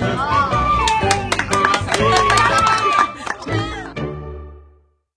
Oh.